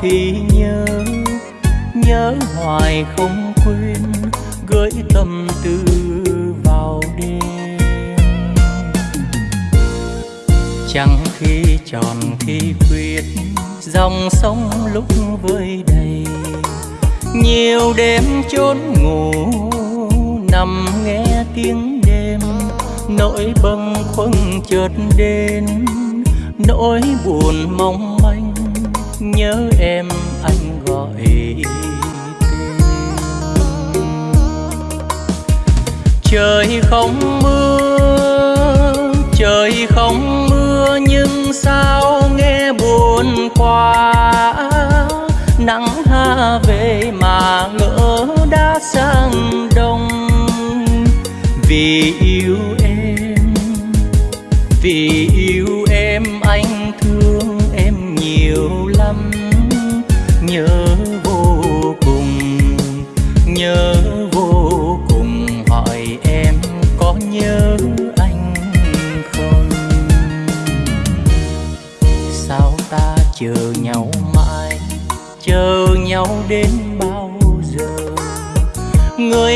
thì nhớ nhớ hoài không quên, gửi tâm tư vào đêm. Chẳng khi tròn khi khuyết, dòng sông lúc vơi đầy. Nhiều đêm chốn ngủ, nằm nghe tiếng đêm. Nỗi bâng khuâng chợt đến, nỗi buồn mong manh nhớ em anh gọi tên. Trời không mưa, trời không mưa, nhưng sao nghe buồn quá. Nắng ha về mà ngỡ đã sang đông. Vì yêu em, vì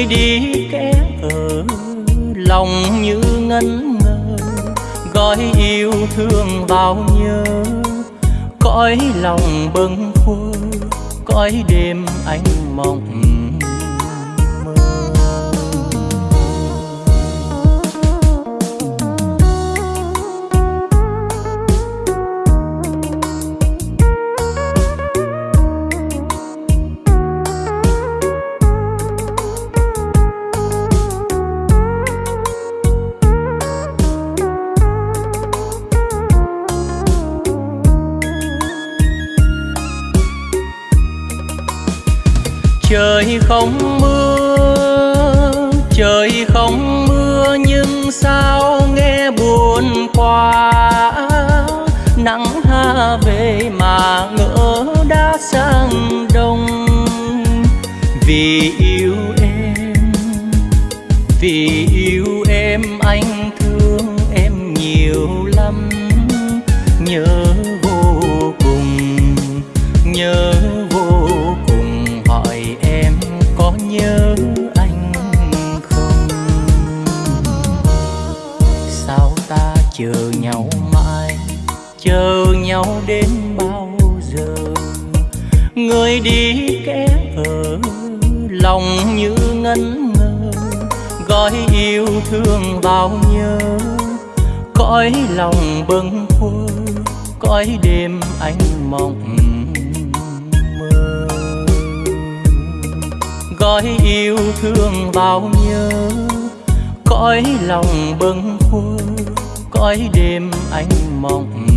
người đi kẻ ở lòng như ngân ngơ, gói yêu thương bao nhớ, cõi lòng bâng khuâng, cõi đêm anh mộng vì yêu em, vì yêu em anh thương em nhiều lắm. Nhớ vô cùng, nhớ vô cùng hỏi em có nhớ anh không? Sao ta chờ nhau mãi, chờ nhau đến bao giờ? Người đi lòng như ngân ngơ gói yêu thương bao nhớ, cõi lòng bâng khuơ cõi đêm anh mộng mơ gói yêu thương bao nhớ, cõi lòng bâng khuơ cõi đêm anh mộng mơ.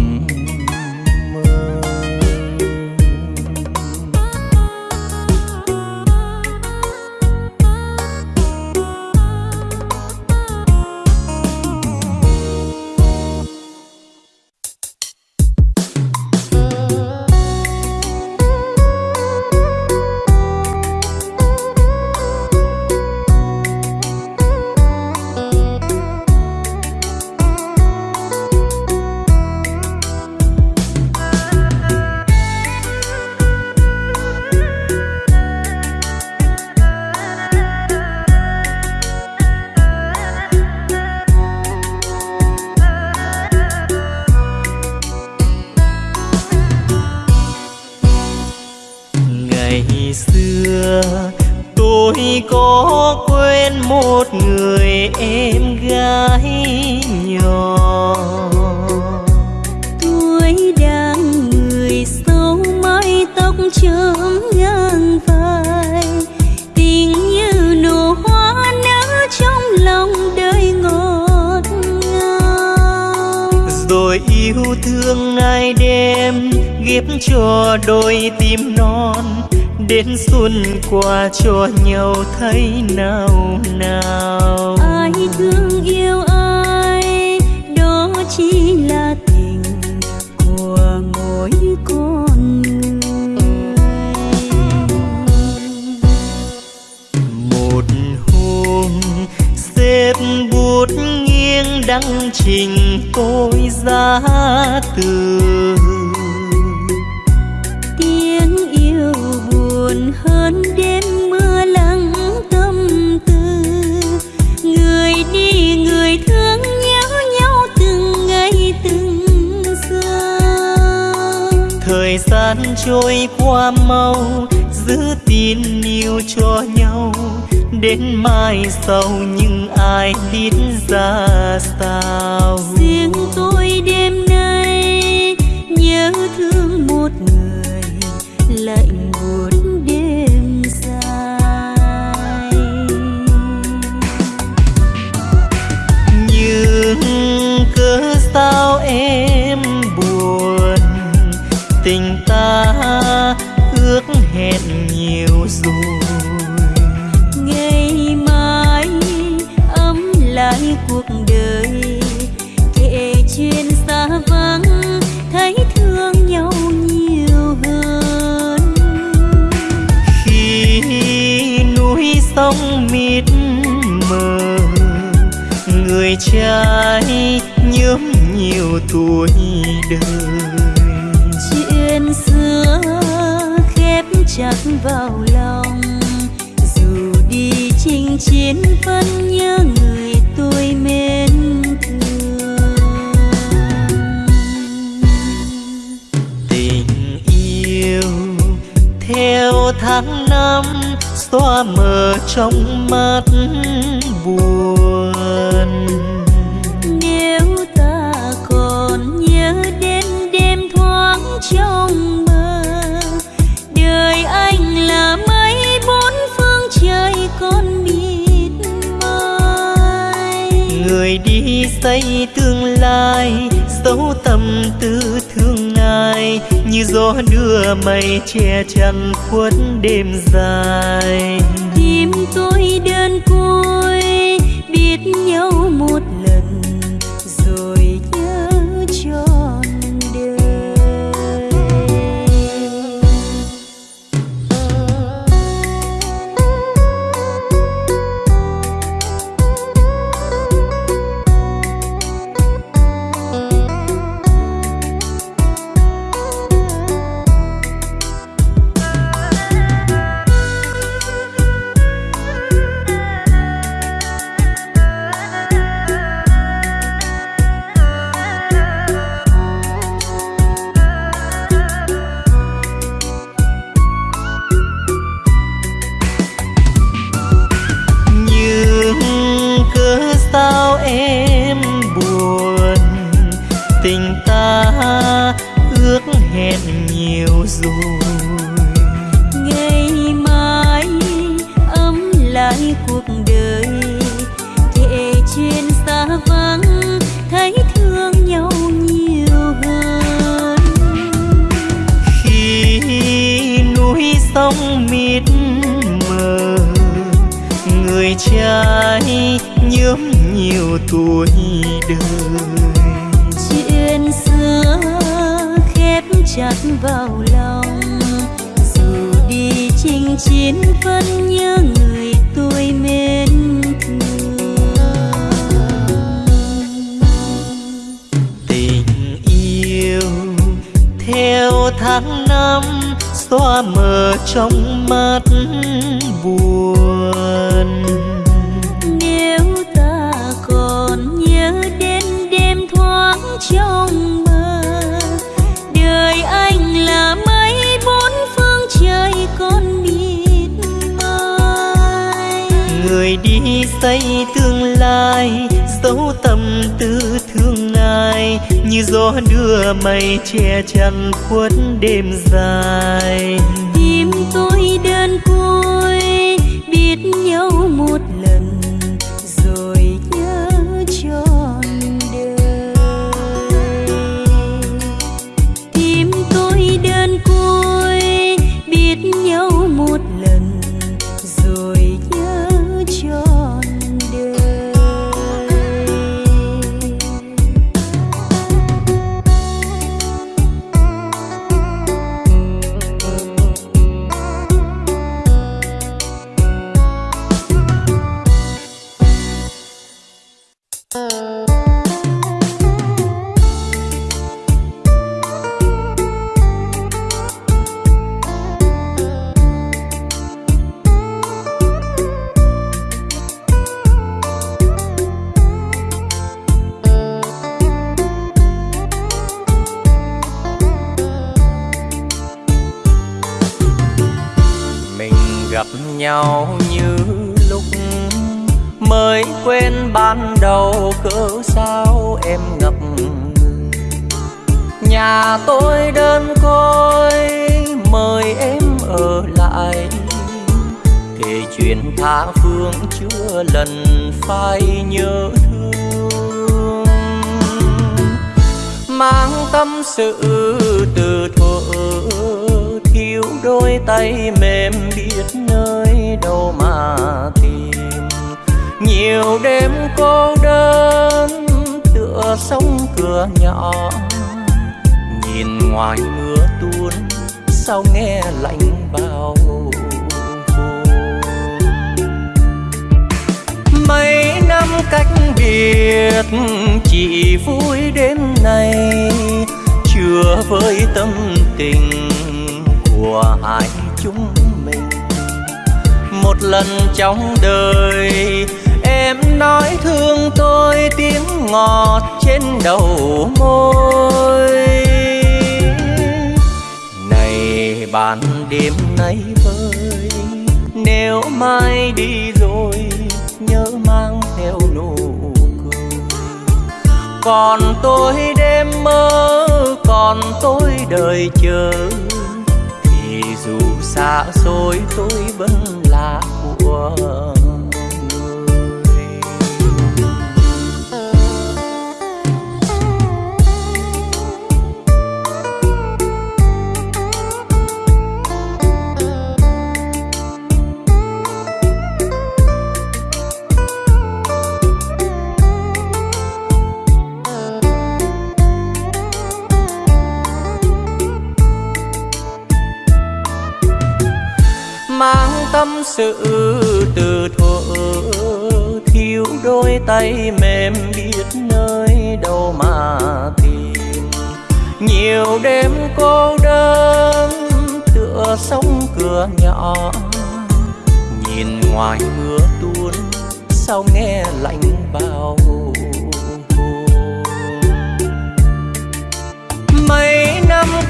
Sông mịt mờ. Người trai nhớm nhiều tuổi đời. Chuyện xưa khép chặt vào lòng. Dù đi chinh chiến vẫn nhớ người tôi mến thương. Tình yêu theo tháng năm xóa mờ trong mắt buồn. Trong mơ đời anh là mấy bốn phương trời con mịt mây người đi xây tương lai dấu tâm tư ai như gió đưa mây che chắn khuất đêm dài. Tim tôi đơn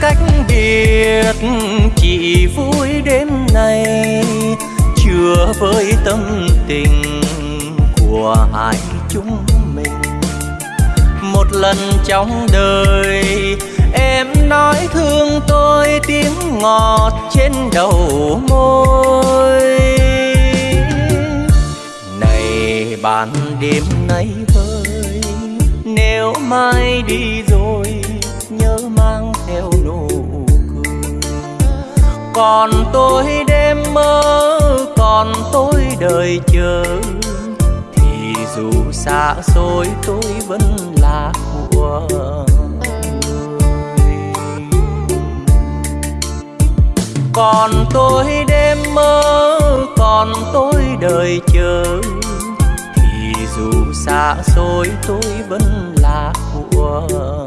cách biệt chị vui đêm nay, chưa với tâm tình của hai chúng mình. Một lần trong đời, em nói thương tôi tiếng ngọt trên đầu môi. Này bạn, đêm nay ơi nếu mai đi rồi còn tôi đêm mơ, còn tôi đời chờ. Thì dù xa xôi tôi vẫn là của còn tôi đêm mơ, còn tôi đời chờ. Thì dù xa xôi tôi vẫn là của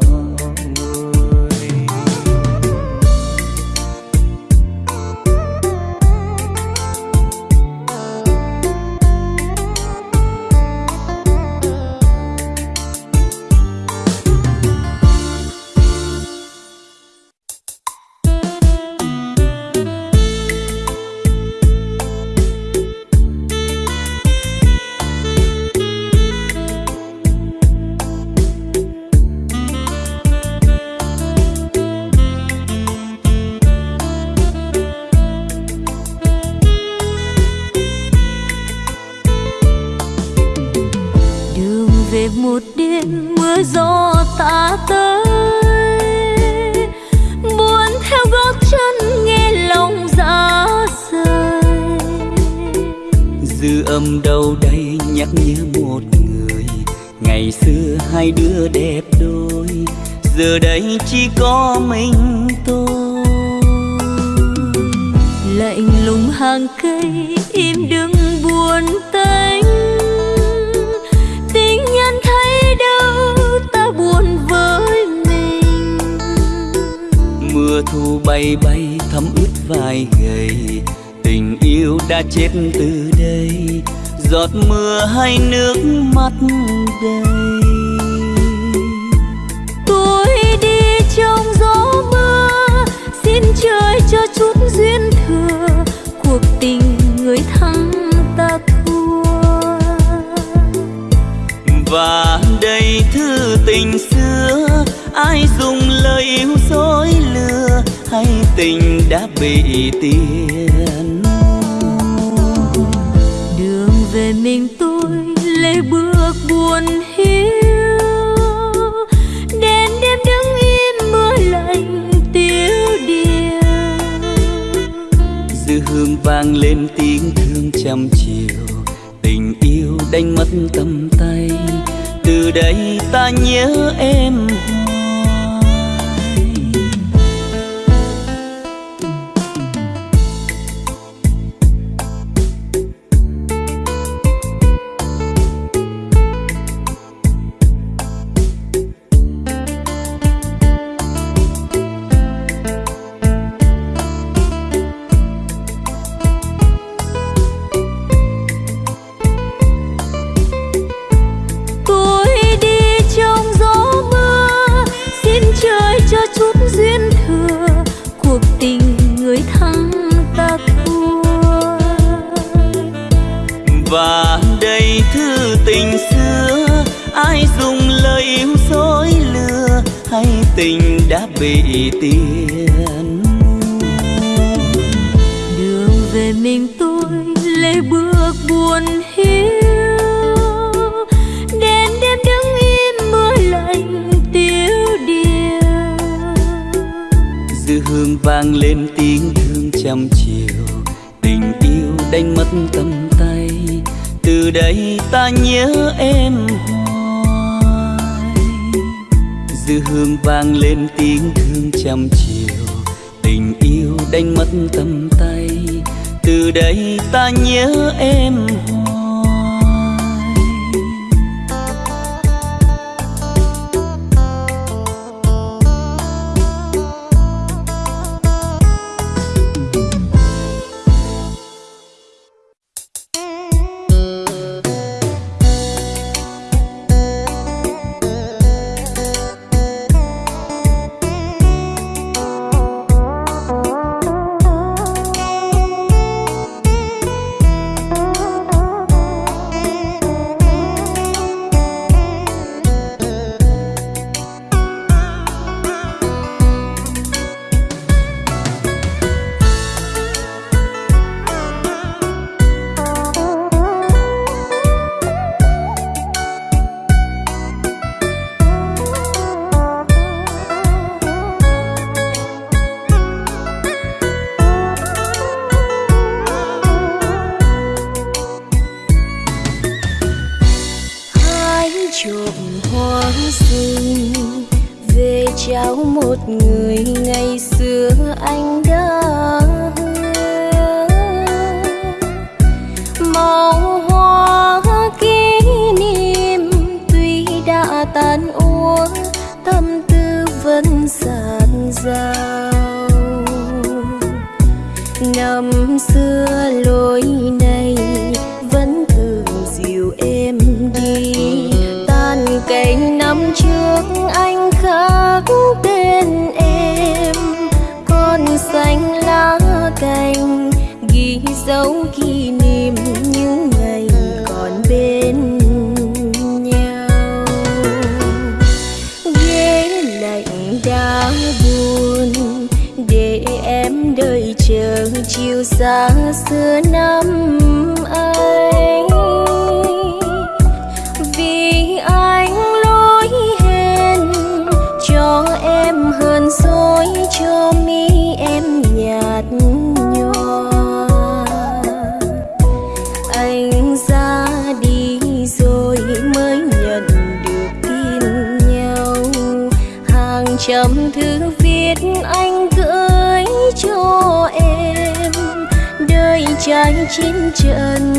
chân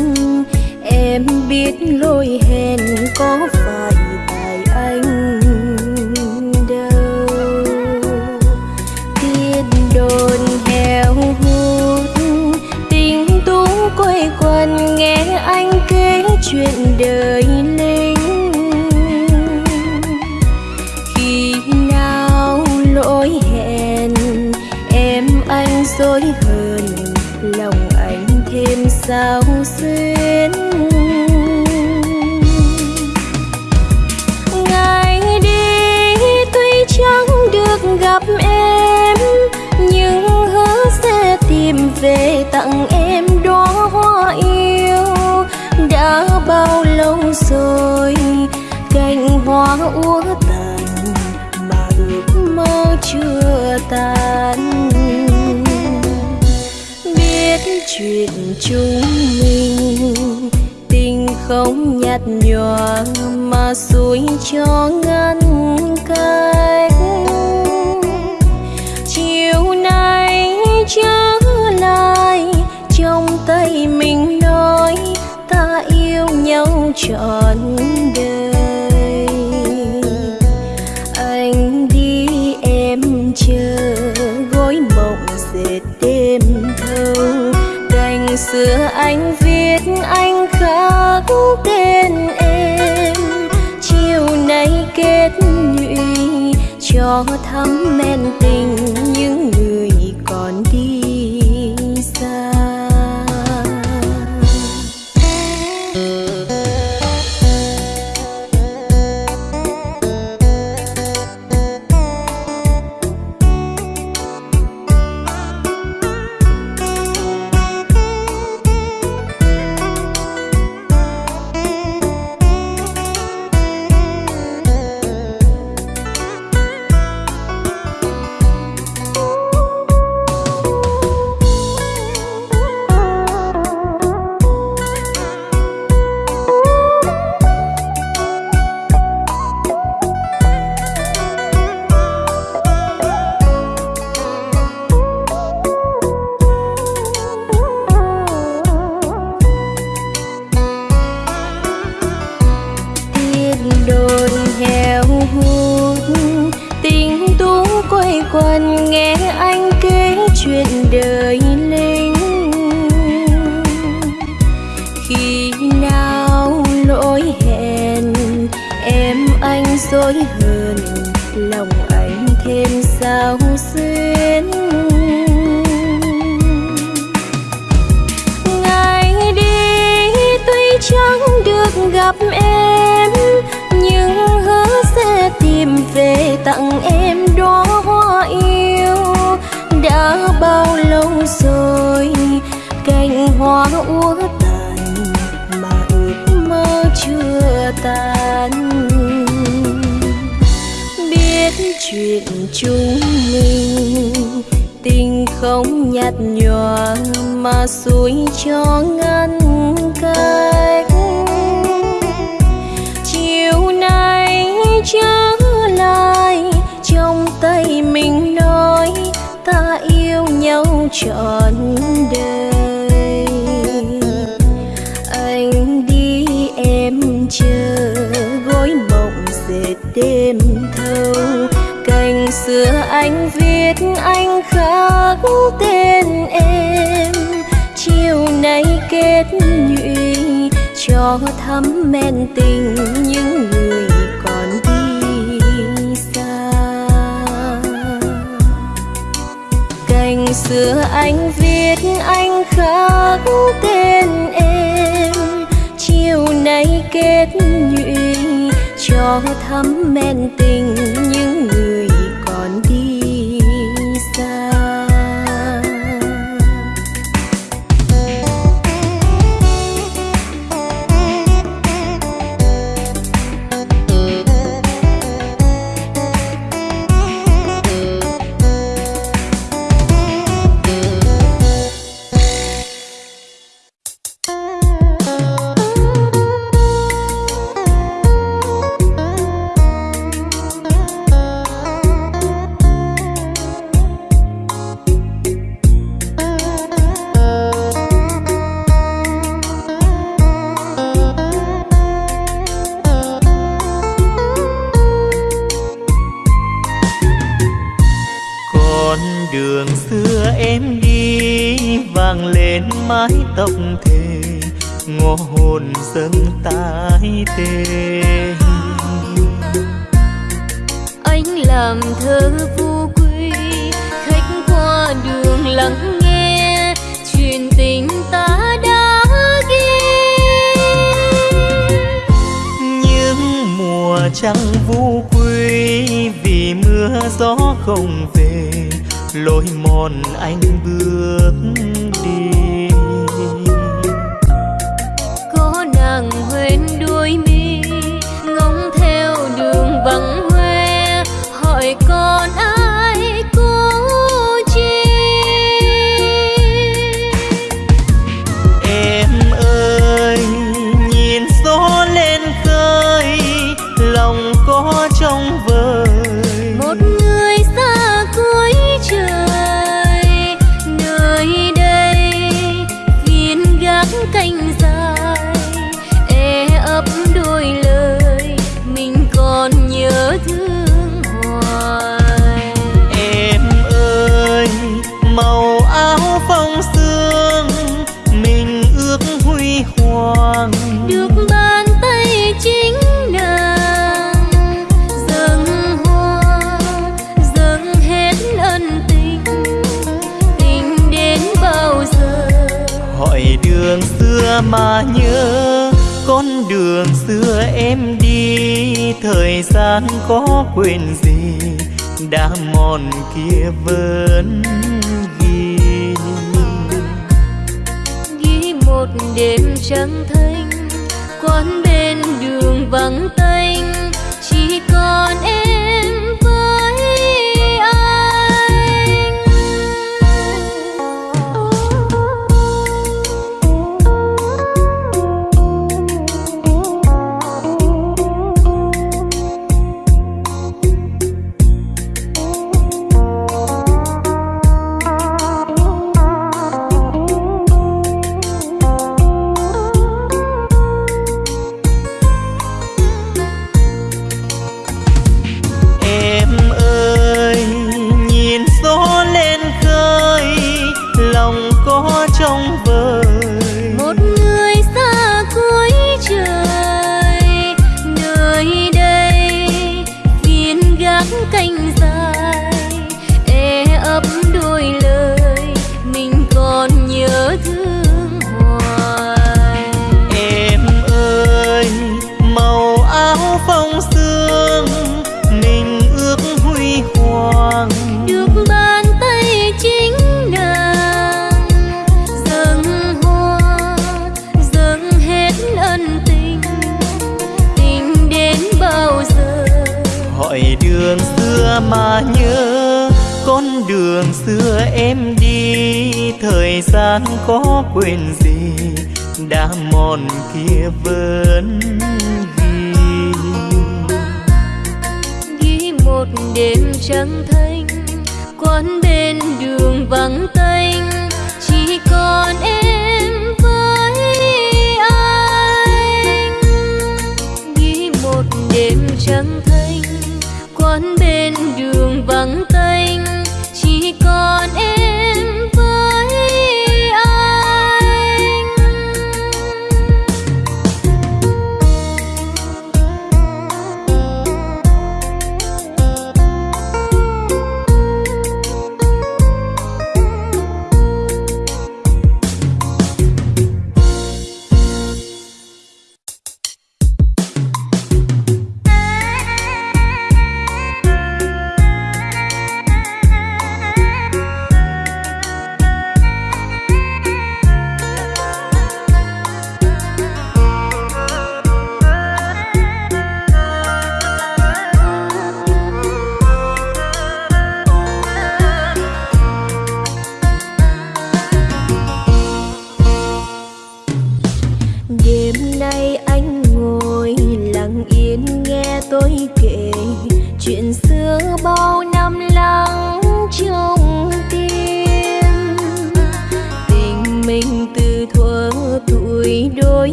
em biết lối hẹn có phải tan. Biết chuyện chúng mình tình không nhạt nhòa mà suối cho ngăn gặp em nhưng hứa sẽ tìm về tặng em đóa hoa yêu. Đã bao lâu rồi, cành hoa úa tàn mà ước mơ chưa tan. Biết chuyện chúng mình, tình không nhạt nhòa mà suối cho ngăn cách tên em, chiều nay kết nhụy, cho thắm men tình những người còn đi xa. Cành xưa anh viết, anh khắc tên em, chiều nay kết nhụy, cho thắm men tình mái tóc thề ngõ hồn dâng tái tê anh làm thơ vô quy khách qua đường lắng nghe truyền tình ta đã ghi. Những mùa trăng vô quy vì mưa gió không về lối mòn anh bước mà nhớ con đường xưa em đi. Thời gian có quên gì, đã mòn kia vẫn ghi. Ghi một đêm trắng thanh quán bên đường vắng tanh. Chỉ còn em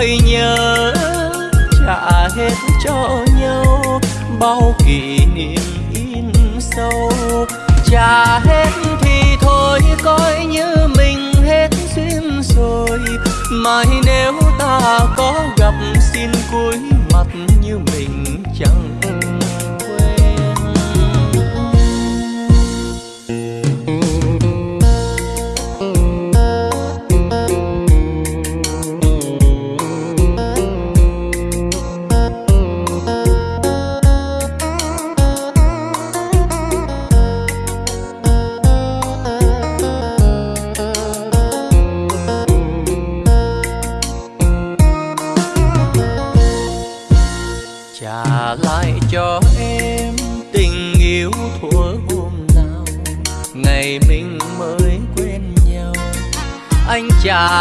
thương nhớ trả hết cho nhau, bao kỷ niệm in sâu. Trả hết thì thôi coi như mình hết duyên rồi. Mai nếu ta có gặp xin cúi mặt như mình chẳng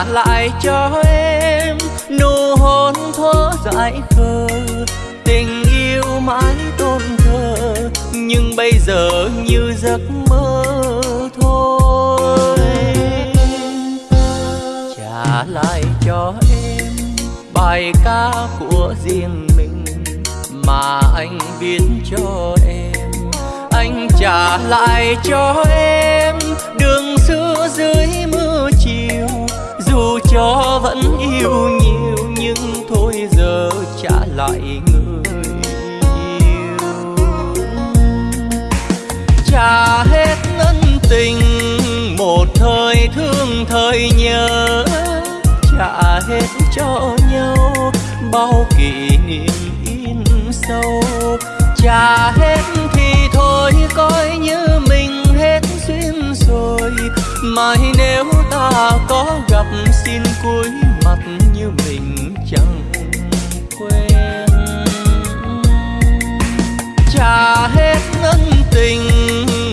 trả lại cho em nụ hôn thơ dại khờ. Tình yêu mãi tôn thờ, nhưng bây giờ như giấc mơ thôi. Trả lại cho em bài ca của riêng mình mà anh viết cho em. Anh trả lại cho em đường xưa dưới mưa cho vẫn yêu nhiều, nhưng thôi giờ trả lại người yêu. Trả hết ân tình, một thời thương thời nhớ. Trả hết cho nhau, bao kỷ niệm in sâu. Trả hết thì thôi coi như mai nếu ta có gặp, xin cúi mặt như mình chẳng quen trả hết ân tình,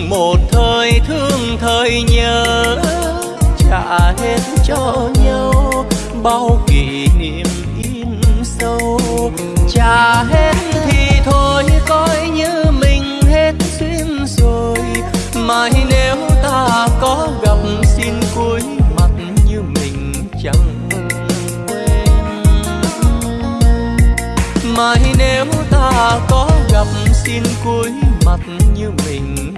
một thời thương thời nhớ. Trả hết cho nhau, bao kỷ niệm in sâu. Trả hết thì thôi, coi như mình hết duyên rồi. Mai nếu ta có gặp mai nếu ta có gặp xin cúi mặt như mình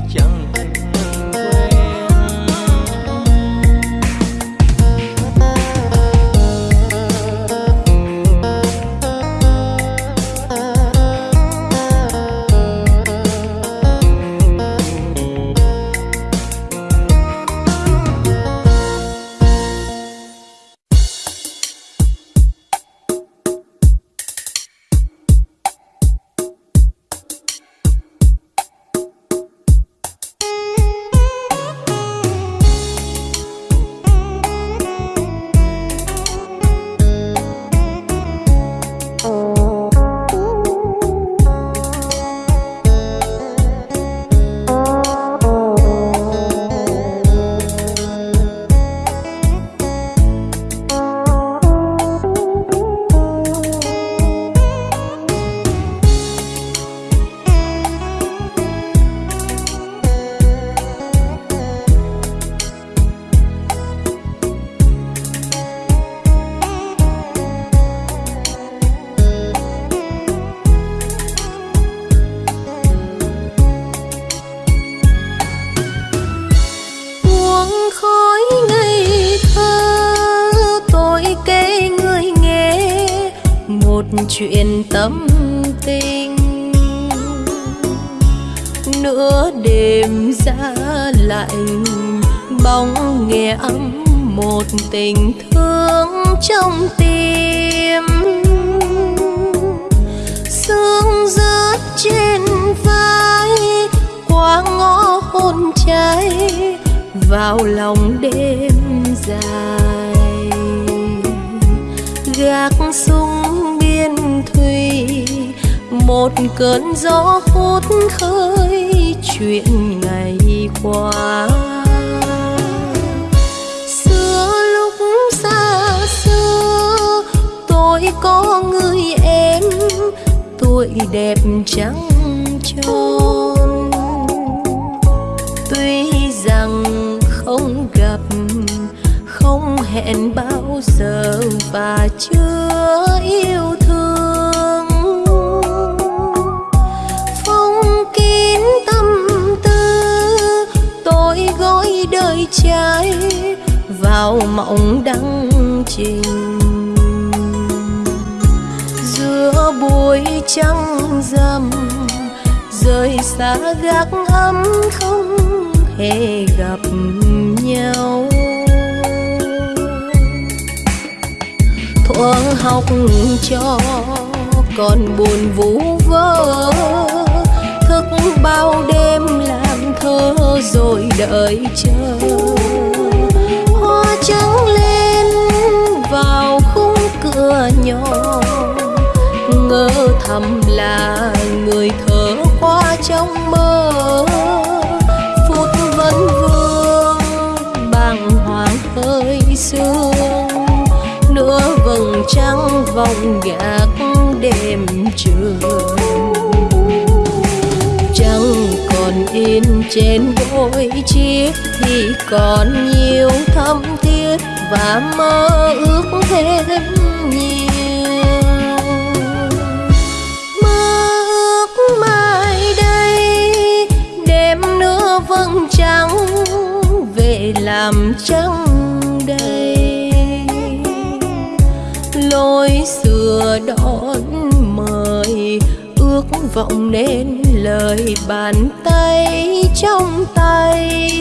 bàn tay trong tay.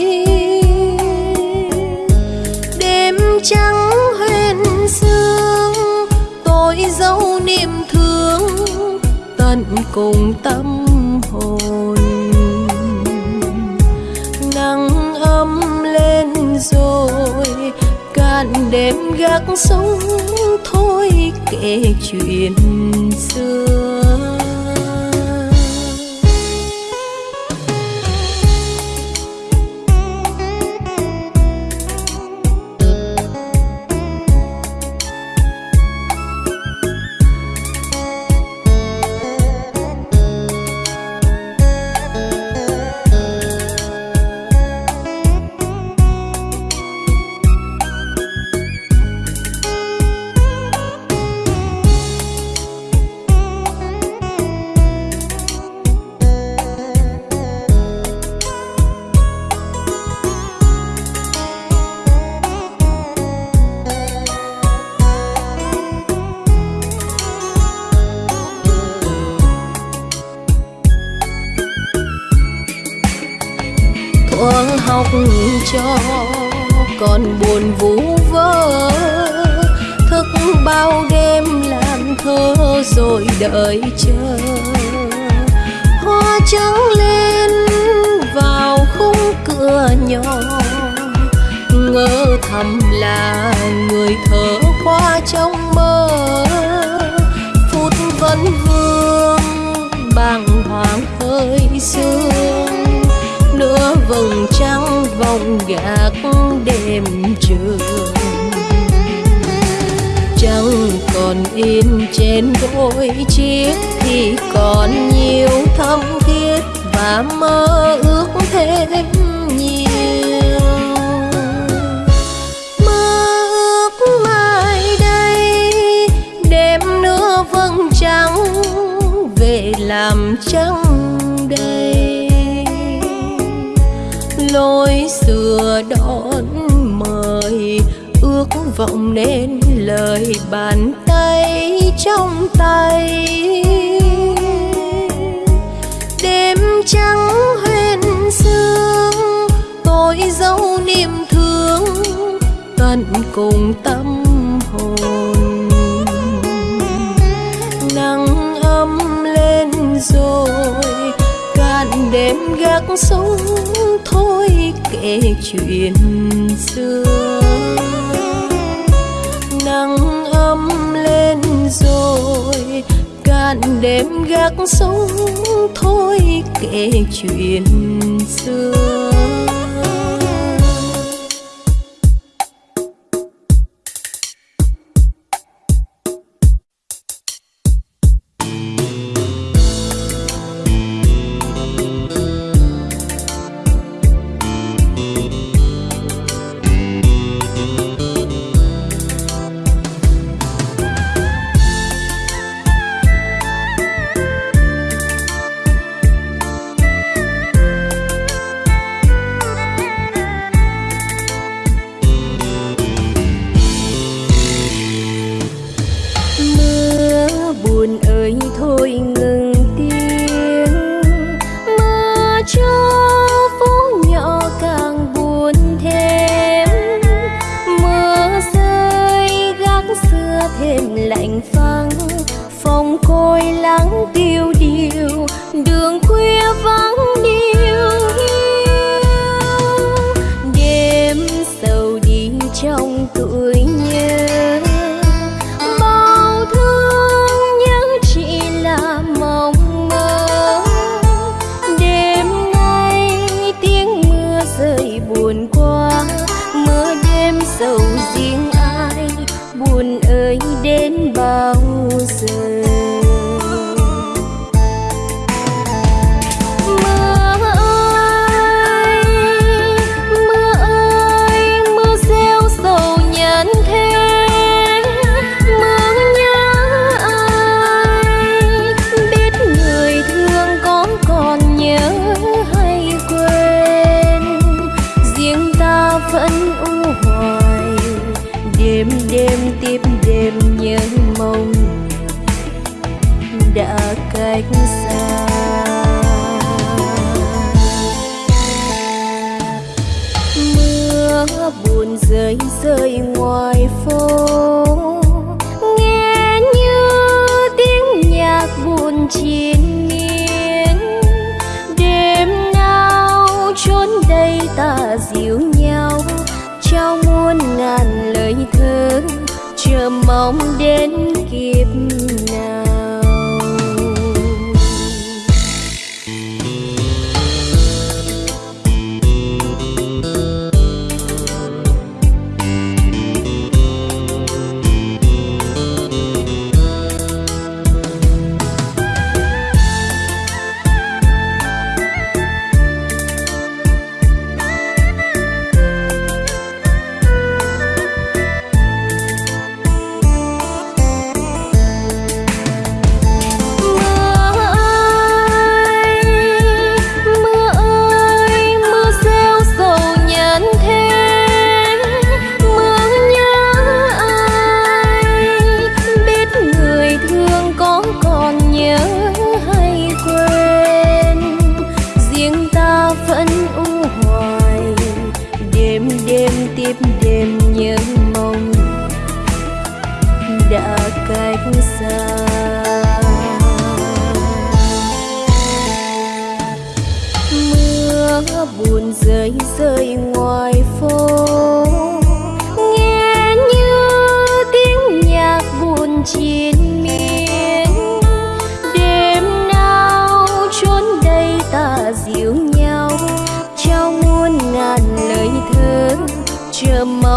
Đêm trắng huyền sương, tôi dấu niềm thương tận cùng tâm hồn. Nắng ấm lên rồi, cạn đêm gác sống thôi kể chuyện xưa.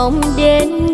Mong đến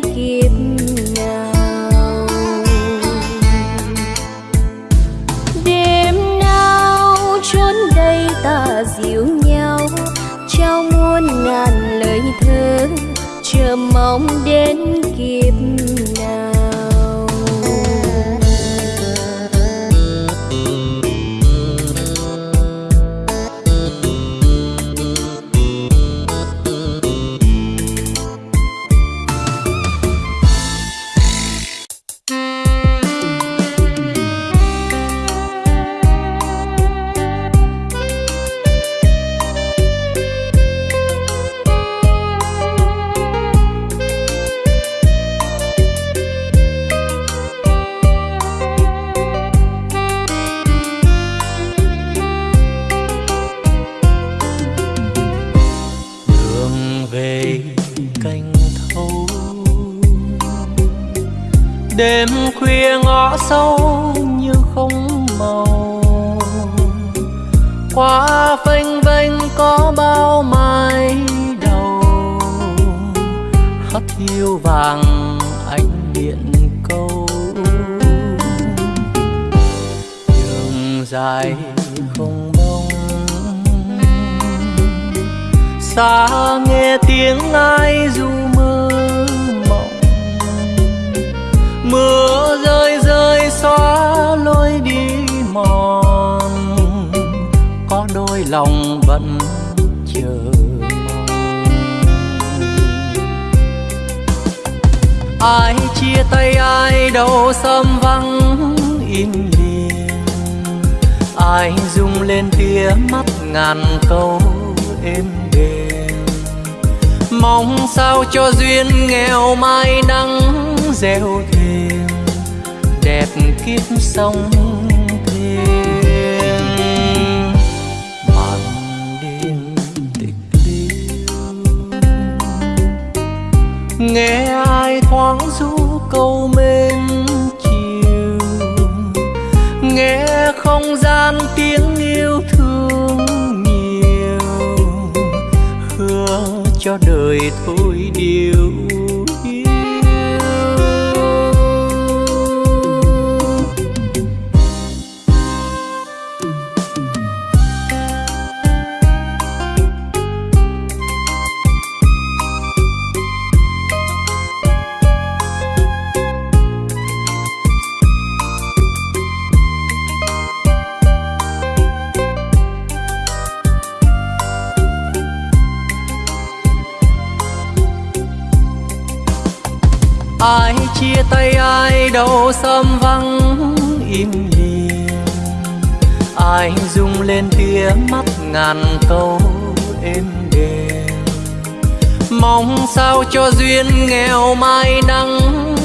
sao cho duyên nghèo mai nắng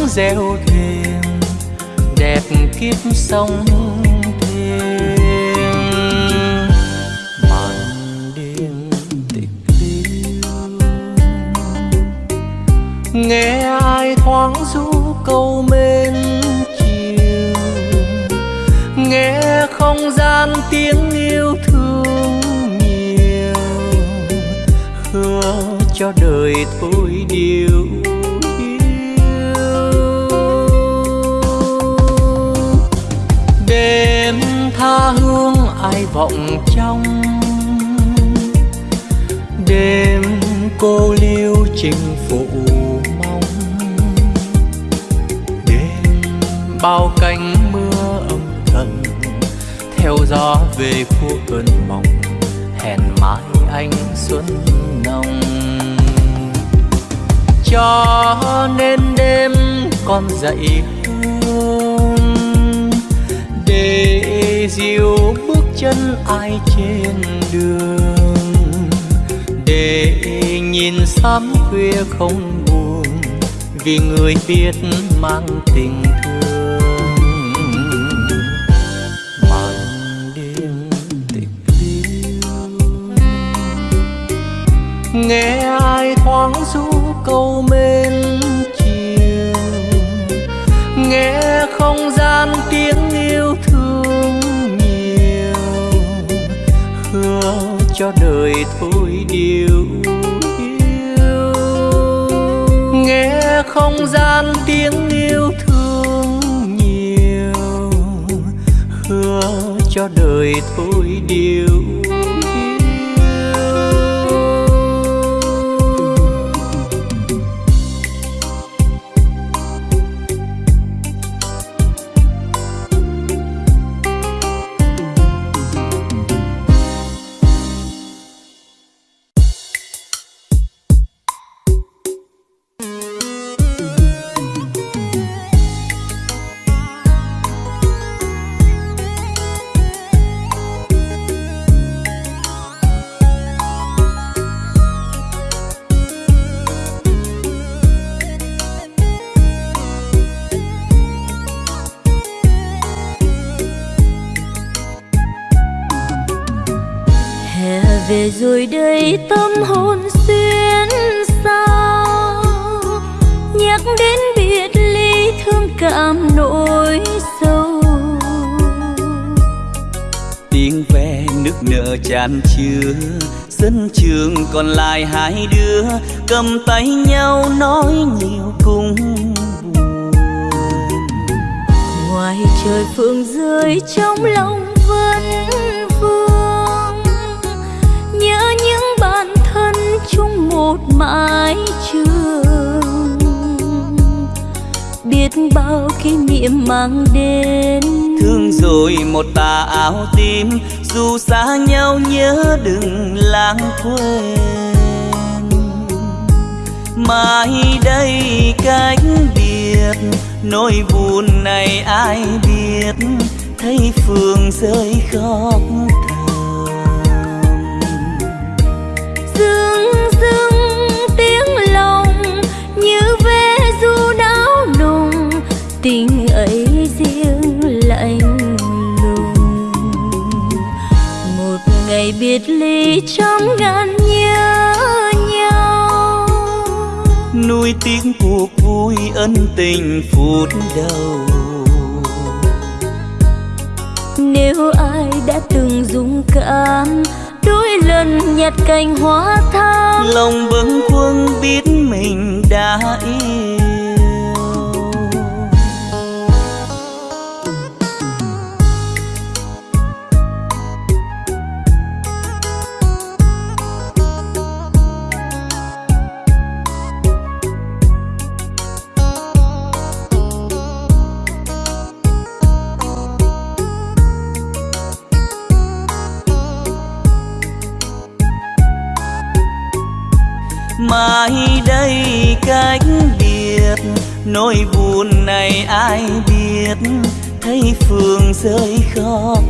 gieo thêm đẹp kiếp sông thêm màn đêm tịch liêu, nghe ai thoáng ru câu mến chiều, nghe không gian tiếng yêu thương nhiều, hương cho đời thôi điều yêu đêm tha hương ai vọng trong. Đêm cô liêu chinh phụ mong. Đêm bao cánh mưa âm thầm theo gió về khu cơn mộng. Hẹn mai anh xuân nồng cho nên đêm con dậy hương. Để dìu bước chân ai trên đường. Để nhìn sớm khuya không buồn, vì người biết mang tình thương. Màn đêm tịch liêu. Nghe ai thoáng ru câu mến chiều. Nghe không gian tiếng yêu thương nhiều. Hứa cho đời thôi điều yêu. Nghe không gian tiếng yêu thương nhiều. Hứa cho đời thôi điều cầm tay nhau nói nhiều cùng buồn. Ngoài trời phương rơi trong lòng vẫn vương, nhớ những bạn thân chung một mái trường. Biết bao kỷ niệm mang đến. Thương rồi một tà áo tím, dù xa nhau nhớ đừng lãng quên mai đây cách biệt, nỗi buồn này ai biết? Thấy phương rơi khóc thầm. Dương dương tiếng lòng như ve du đáo nồng, tình ấy riêng lạnh lùng. Một ngày biệt ly trong ngàn nhớ nhau nuôi tiếng cuộc vui ân tình phút đầu. Nếu ai đã từng dũng cảm đôi lần nhặt cành hoa thắm lòng bâng khuâng biết mình đã yêu mai đây cách biệt. Nỗi buồn này ai biết? Thấy phương rơi khóc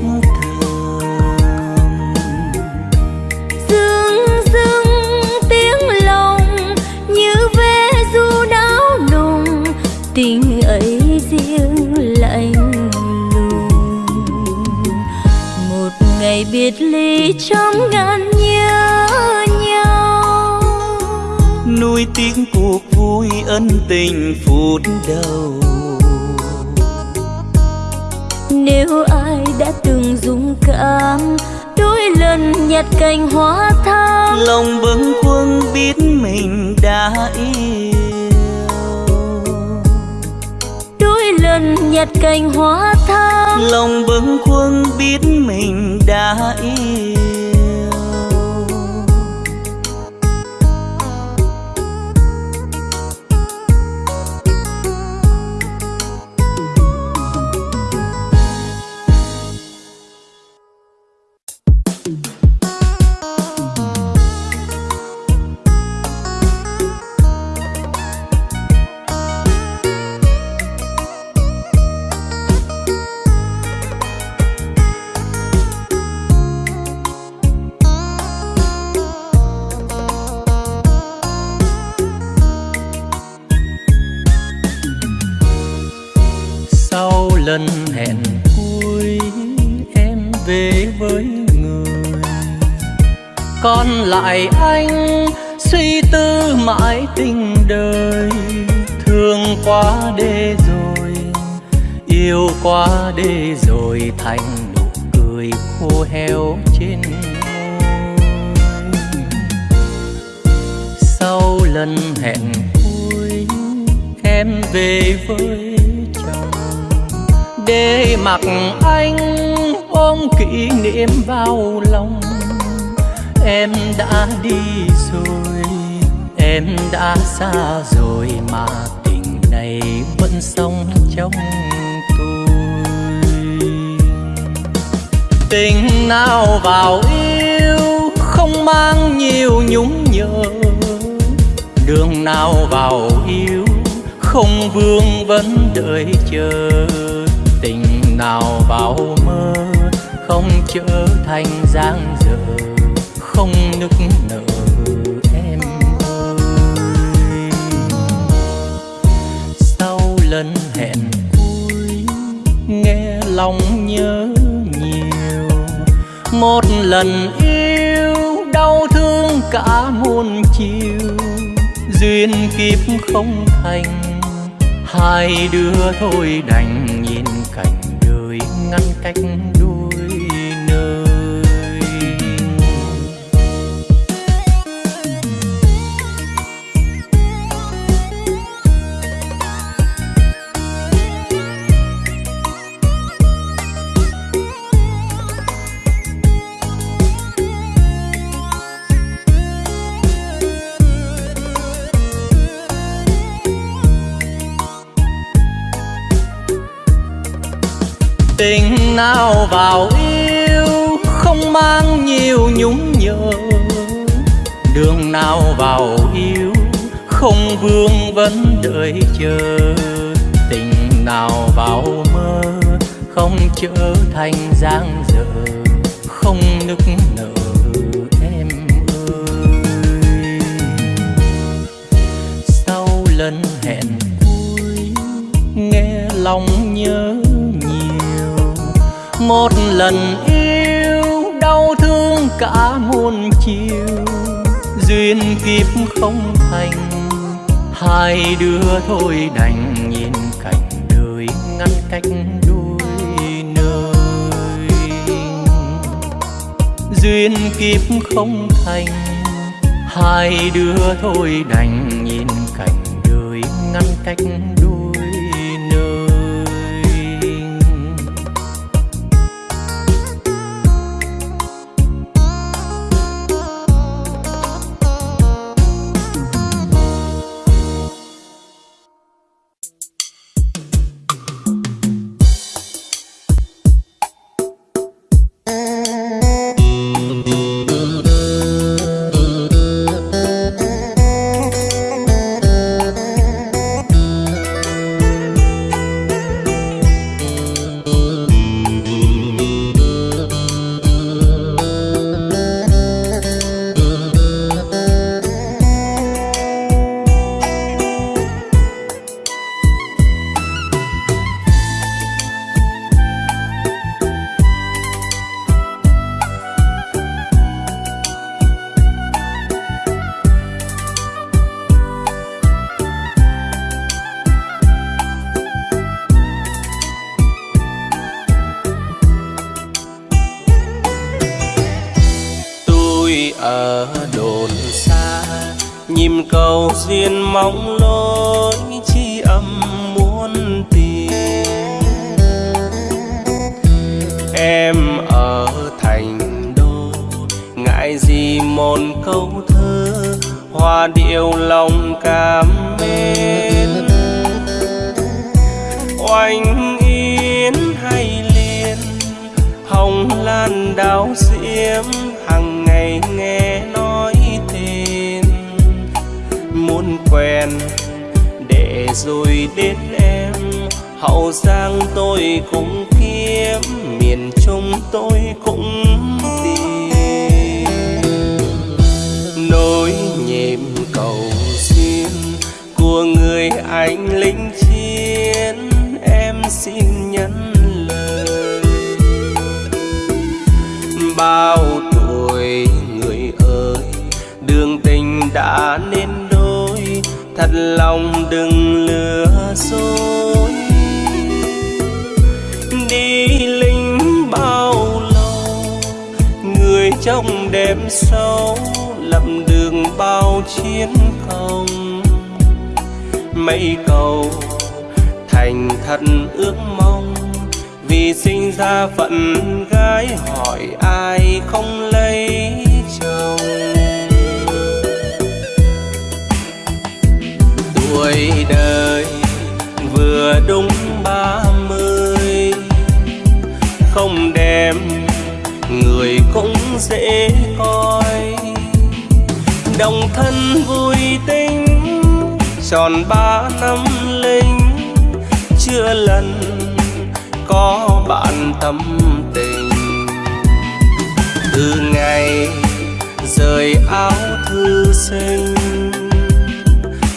thầm. Dương dương tiếng lòng như ve du đáo nùng. Tình ấy riêng lạnh lùng. Một ngày biệt ly trong ngăn nuôi tiếng cuộc vui ân tình phút đầu. Nếu ai đã từng dũng cảm đôi lần nhặt cành hoa thắm lòng bâng khuâng biết mình đã yêu. đôi lần nhặt cành hoa thắm lòng bâng khuâng biết mình đã yêu tình đời. Thương quá đê rồi, yêu quá đê rồi, thành nụ cười khô heo trên môi. Sau lần hẹn cuối, em về với chồng. Để mặc anh ôm kỷ niệm vào lòng, em đã đi rồi em đã xa rồi mà tình này vẫn sống trong tôi. Tình nào vào yêu không mang nhiều nhúng nhớ đường nào vào yêu không vương vẫn đợi chờ. Tình nào vào mơ không trở thành giang dở, không nức sau hẹn. Cuối nghe lòng nhớ nhiều. Một lần yêu, đau thương cả muôn chiều. Duyên kiếp không thành, hai đứa thôi đành nhìn cảnh đời ngăn cách vào yêu, không mang nhiều nhúng nhớ đường nào vào yêu, không vương vấn đợi chờ. Tình nào vào mơ, không trở thành giang dở. Không nức một lần yêu, đau thương cả muôn chiều. Duyên kiếp không thành, hai đứa thôi đành nhìn cảnh đời ngăn cách đôi nơi. Duyên kiếp không thành, hai đứa thôi đành nhìn cảnh đời ngăn cách thuyền mong lối chi âm muốn tìm em ở thành đô, ngại gì một câu thơ, hoa điệu lòng cảm mến. Oanh yến hay liên, hồng lan đào diễm rồi đến em. Hậu giang tôi cũng kiếm, miền trung tôi cũng tìm. Nỗi nhịp cầu duyên của người anh lính trong đêm sâu lầm đường bao chiến công. Mây cầu thành thật ước mong, vì sinh ra phận gái hỏi ai không lấy chồng. Tuổi đời vừa đúng dễ coi. Đồng thân vui tính, tròn ba năm linh. Chưa lần có bạn tâm tình. Từ ngày rời áo thư sinh,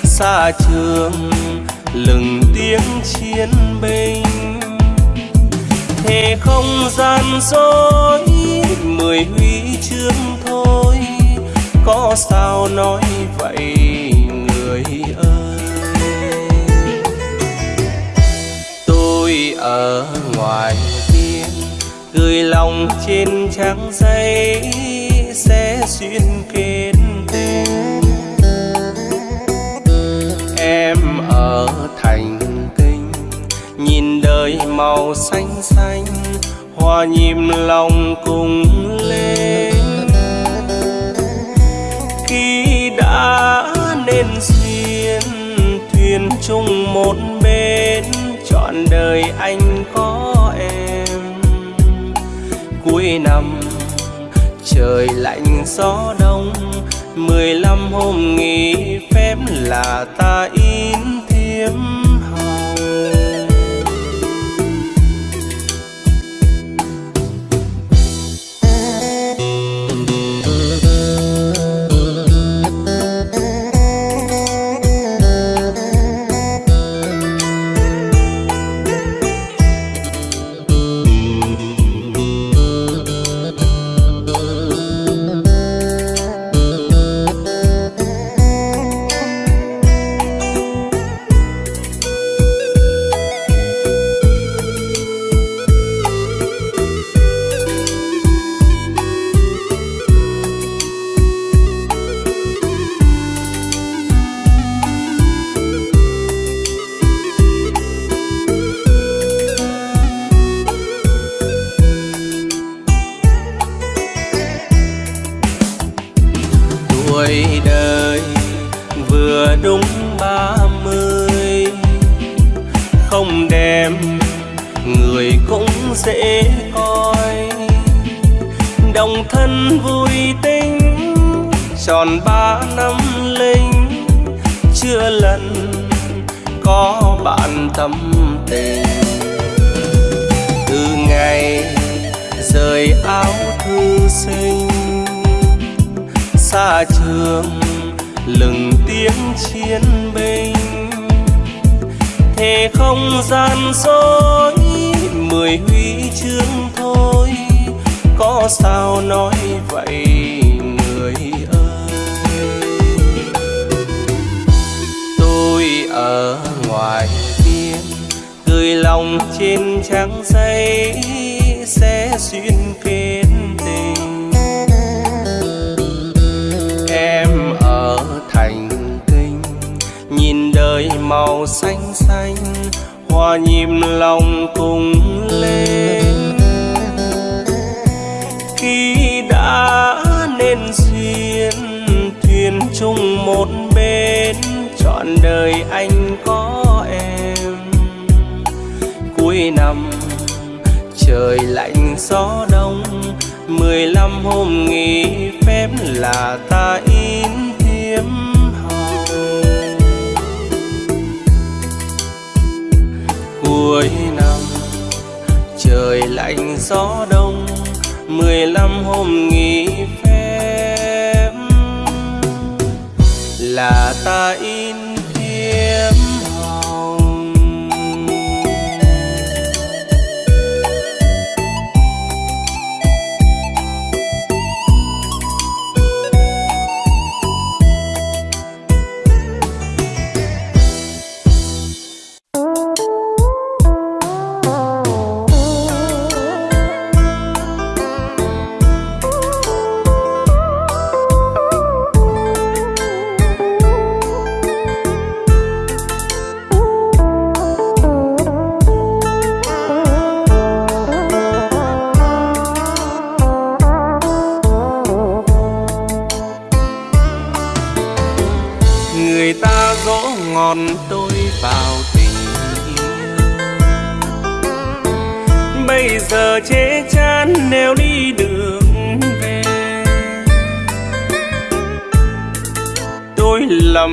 xa trường lừng tiếng chiến binh. Thế không gian dối mười huy chương thôi. Có sao nói vậy, người ơi? Tôi ở ngoài biên gửi lòng trên trang giấy, sẽ xuyên kết tình em ở thành kinh, nhìn đời màu xanh hoa nhịp lòng cùng lên. Khi đã nên duyên, thuyền chung một bên, trọn đời anh có em. Cuối năm, trời lạnh gió đông, mười lăm hôm nghỉ phép là ta in thiêm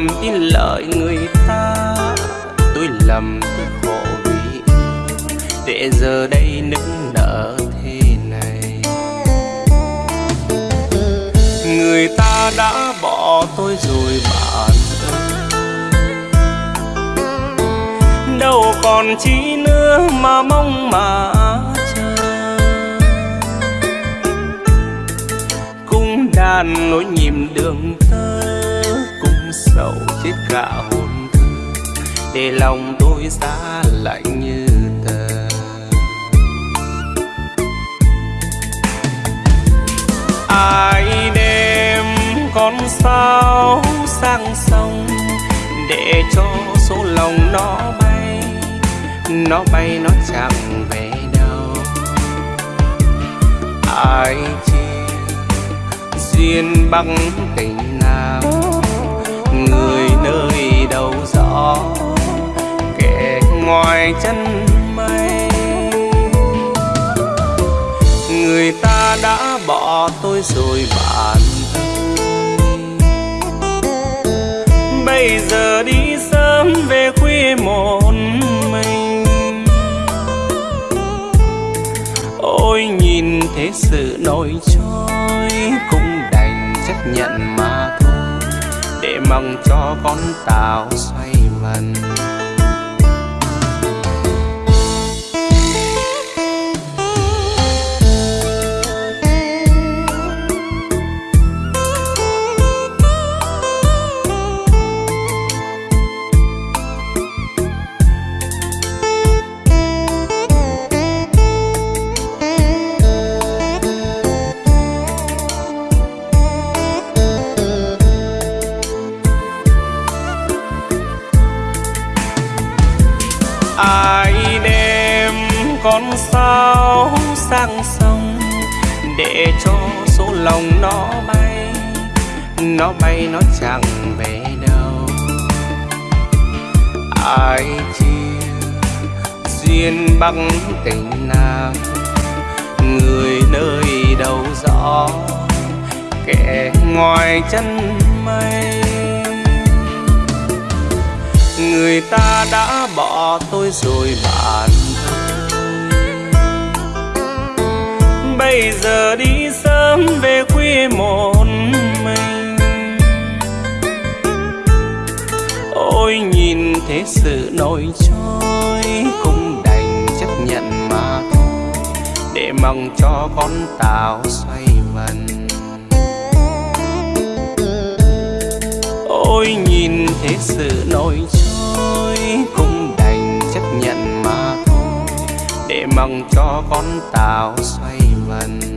đừng tin lời người ta. Tôi lầm tôi khổ vì để giờ đây nức nở thế này. Người ta đã bỏ tôi rồi bạn đâu còn chi nữa mà mong mà đàn nỗi nhịp đường sầu chết cả hồn thư để lòng tôi xa lạnh như tờ. Ai đêm con sao sang sông để cho số lòng nó bay nó bay nó chẳng về đâu. Ai chia duyên bằng tình ngoài chân mây. Người ta đã bỏ tôi rồi bạn bây giờ đi sớm về khuya một mình. Ôi, nhìn thế sự nổi trôi cũng đành chấp nhận mà thôi. Để mong cho con tàu chân mây. Người ta đã bỏ tôi rồi bạn bây giờ đi sớm về khuya một mình. Ôi, nhìn thế sự nổi trôi, cũng đành chấp nhận mà thôi. Để mong cho con tàu xoay Tôi nhìn thế sự nổi trôi cũng đành chấp nhận mà thôi, để mong cho con tàu xoay vần.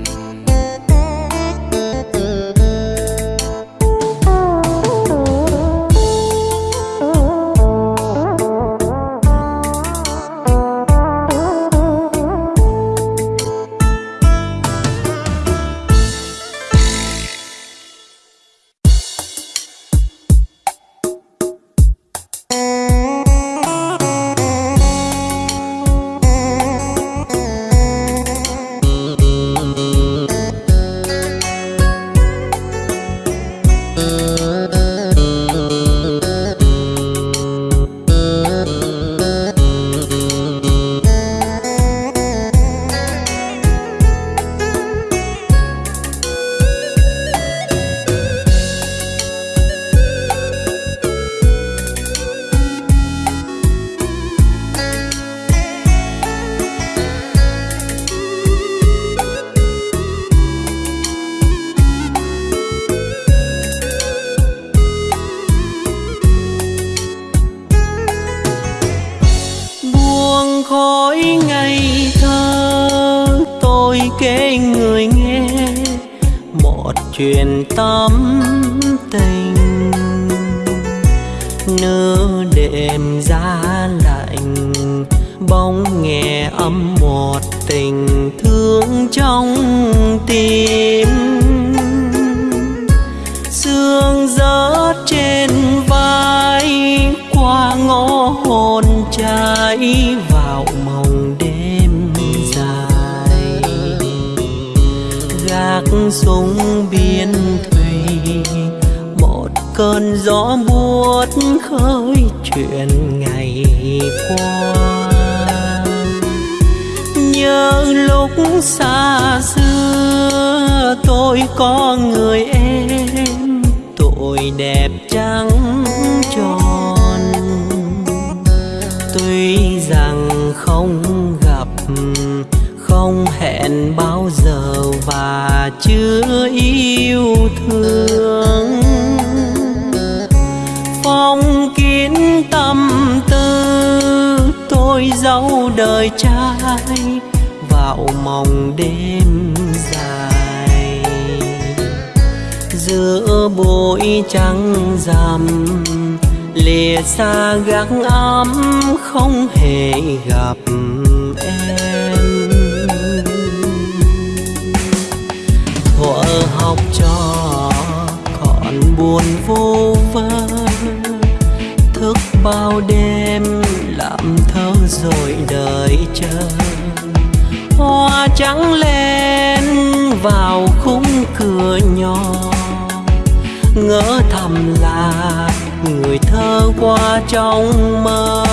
Qua trong mơ.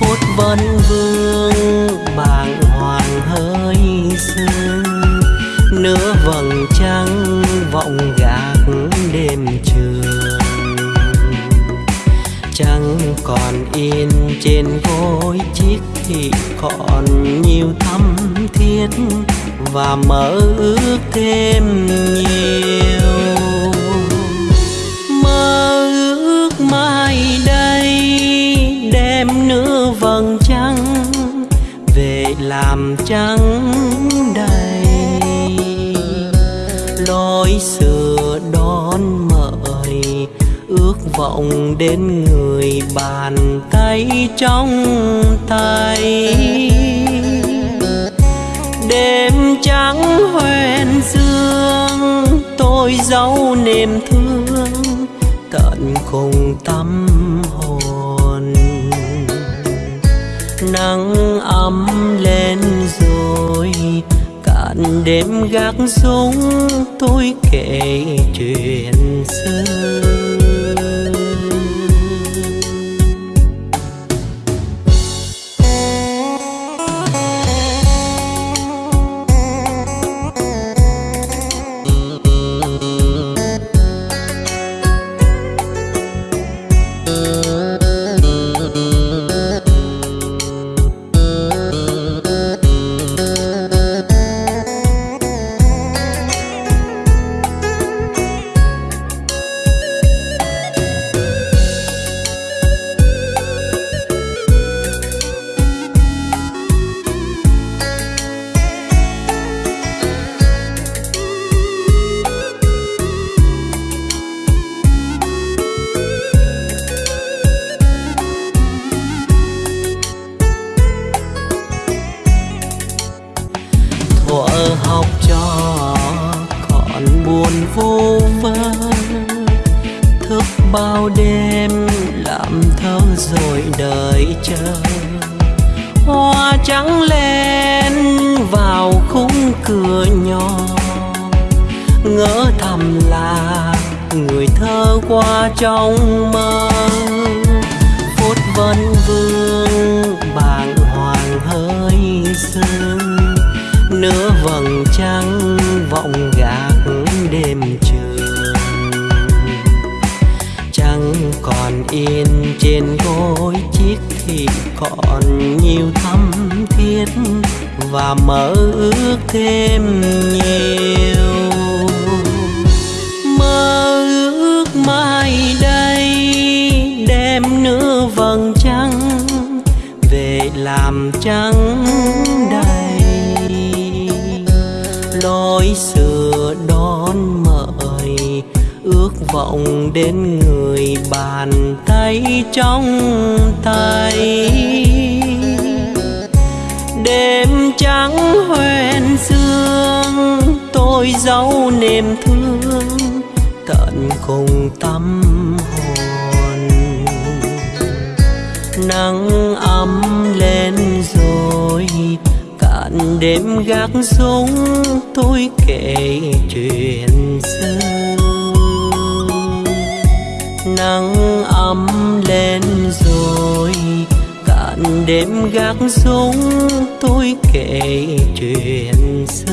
Phút vân vương, bàng hoàng hơi sương. Nửa vầng trăng vọng gạc đêm trường. Trăng còn in trên gối chiếc thì còn nhiều thắm thiết và mơ ước thêm nhiều. Em nữ vầng trăng về làm trắng đầy. Lối xưa đón mời, ước vọng đến người bàn tay trong tay. Đêm trắng hoen dương, tôi giấu niềm thương, tận cùng tâm nắng ấm lên rồi cạn đêm gác súng tôi kể chuyện xưa. Hoen sương tôi giấu niềm thương, tận cùng tâm hồn. Nắng ấm lên rồi, cạn đêm gác súng tôi kể chuyện xưa. Nắng ấm lên rồi đêm gác súng tôi kể chuyện xa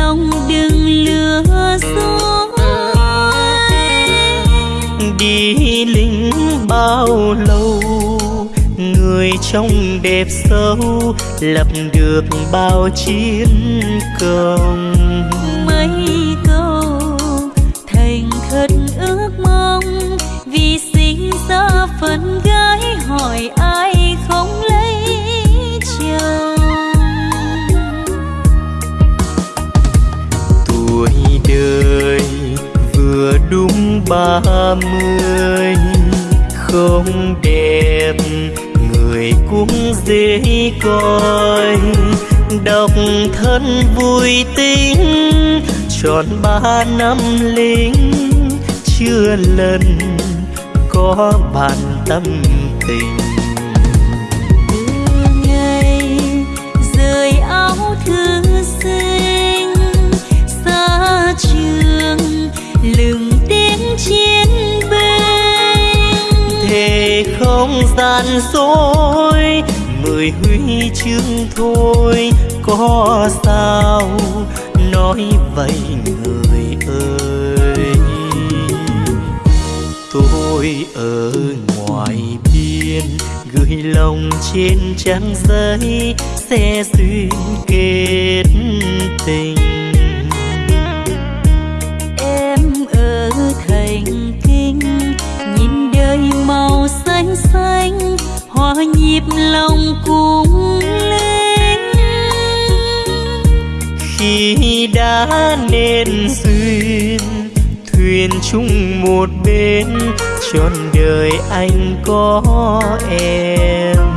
lòng đừng lừa dối. Đi lính bao lâu, người trong đẹp sâu, lập được bao chiến công. Ba mươi, không đẹp, người cũng dễ coi. Độc thân vui tính, tròn ba năm lính. Chưa lần có bàn tâm tình. Dối mười huy chương thôi, có sao nói vậy người ơi? Tôi ở ngoài biên, gửi lòng trên trang giấy, sẽ duyên kết tình. Đã nên duyên thuyền chung một bên trọn đời anh có em.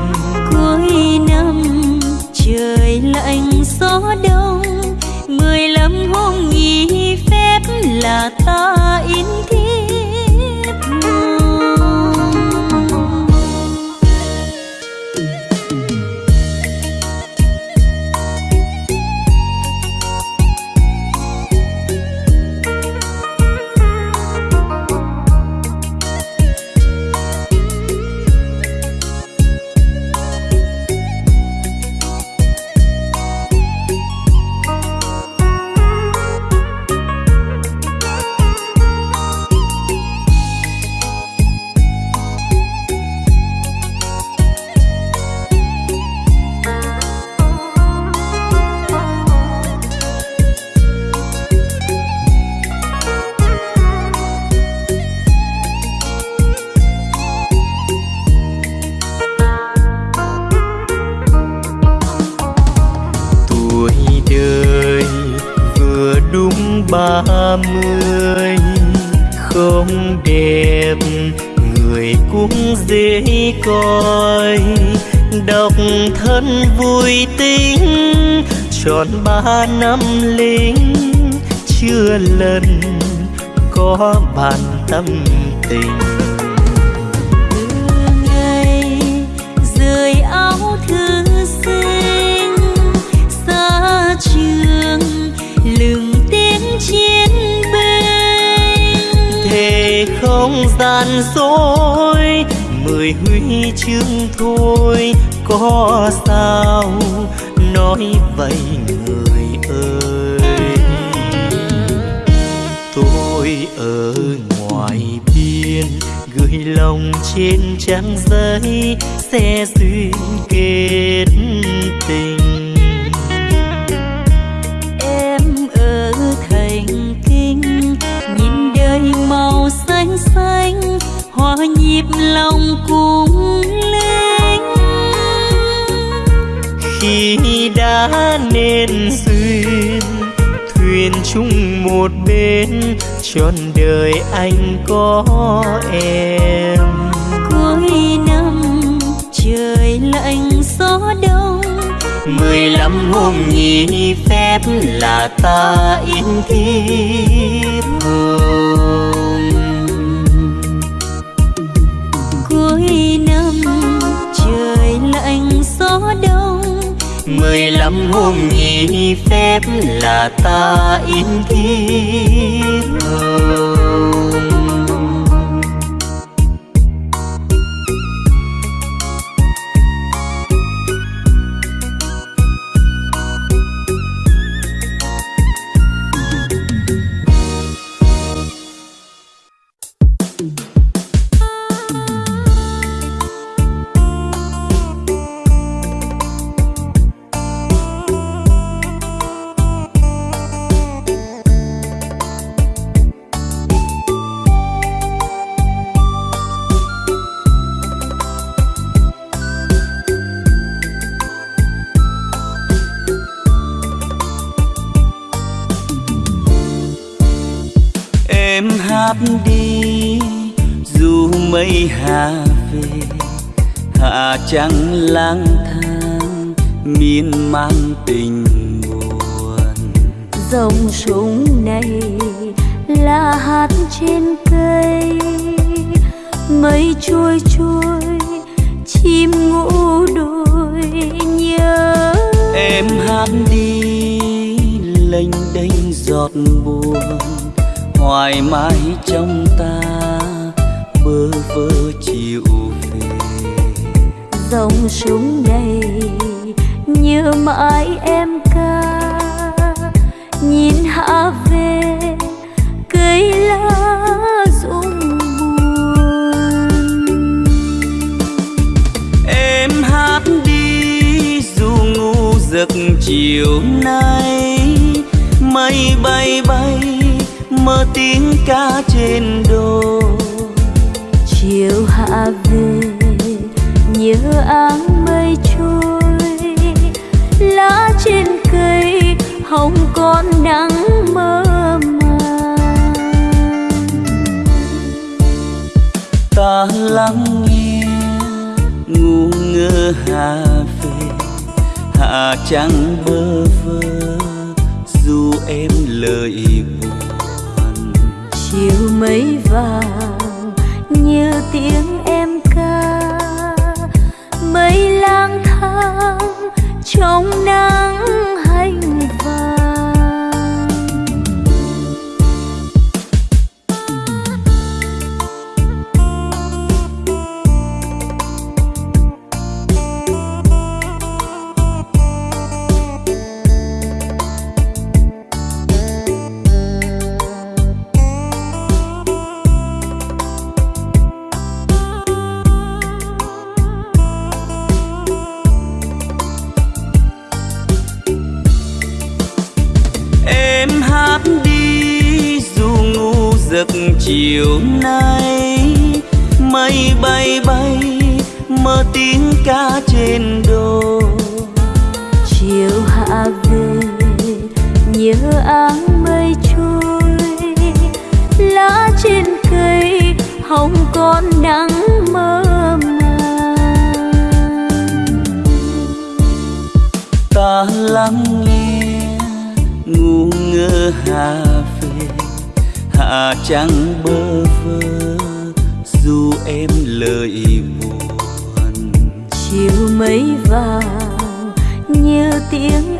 Gian dối mười huy chương thôi, có sao nói vậy người ơi? Tôi ở ngoài biên, gửi lòng trên trang giấy, sẽ duyên kết nên duyên thuyền chung một bên trọn đời anh có em. Cuối năm trời lạnh gió đông. Mười lăm hôm nghỉ phép là ta in thiếp mười lăm hôm nghỉ phép là ta in thiếp hồng sông này là hạt trên cây. Mây trôi trôi chim ngủ đôi nhớ. Em hát đi lênh đênh giọt buồn. Hoài mãi trong ta bơ vơ chiều về. Dòng sông này nhớ mãi em chiều nay mây bay bay mơ tiếng ca trên đồi. Chiều hạ về nhớ áng mây trôi lá trên cây hồng còn nắng mơ màng. Ta lắng nghe ngu ngơ hà hạ chẳng bơ vơ, dù em lời buồn chiều mấy vàng như tiếng em ca. Mây lang thang trong nắng tiếng ca trên đồi chiều hạ về nhớ áng mây trôi lá trên cây hồng còn nắng mơ màng. Ta lắng nghe ngu ngơ hà về hạ trăng bơ vơ dù em lời mây vàng như tiếng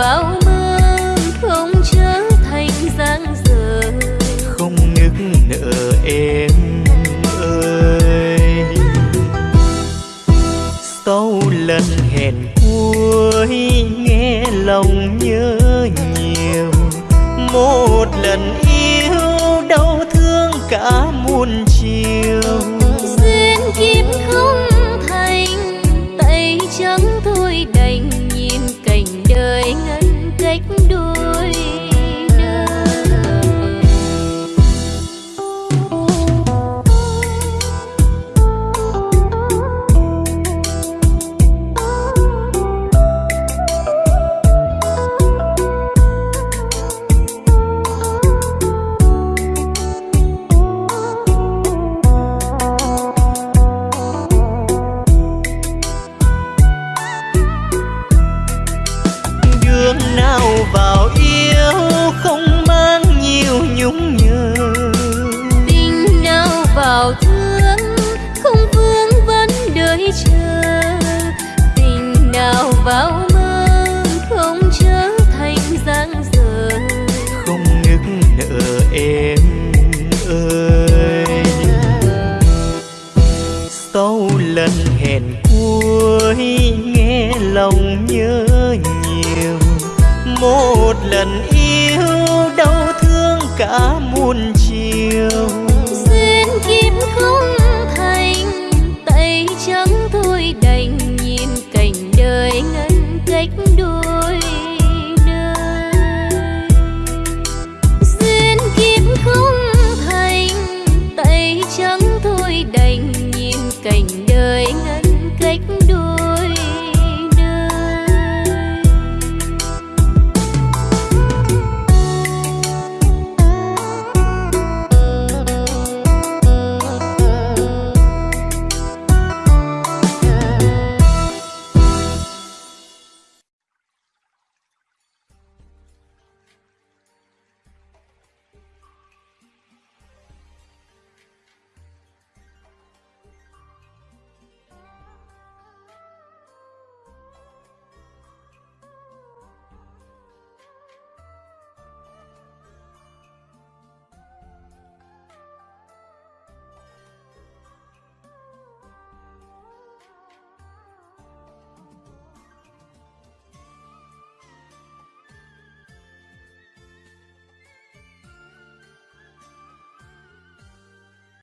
vào mơ không trở thành giang dở. Không nức nở em ơi. Sau lần hẹn cuối, nghe lòng nhớ nhiều. Một lần yêu đau thương cả muôn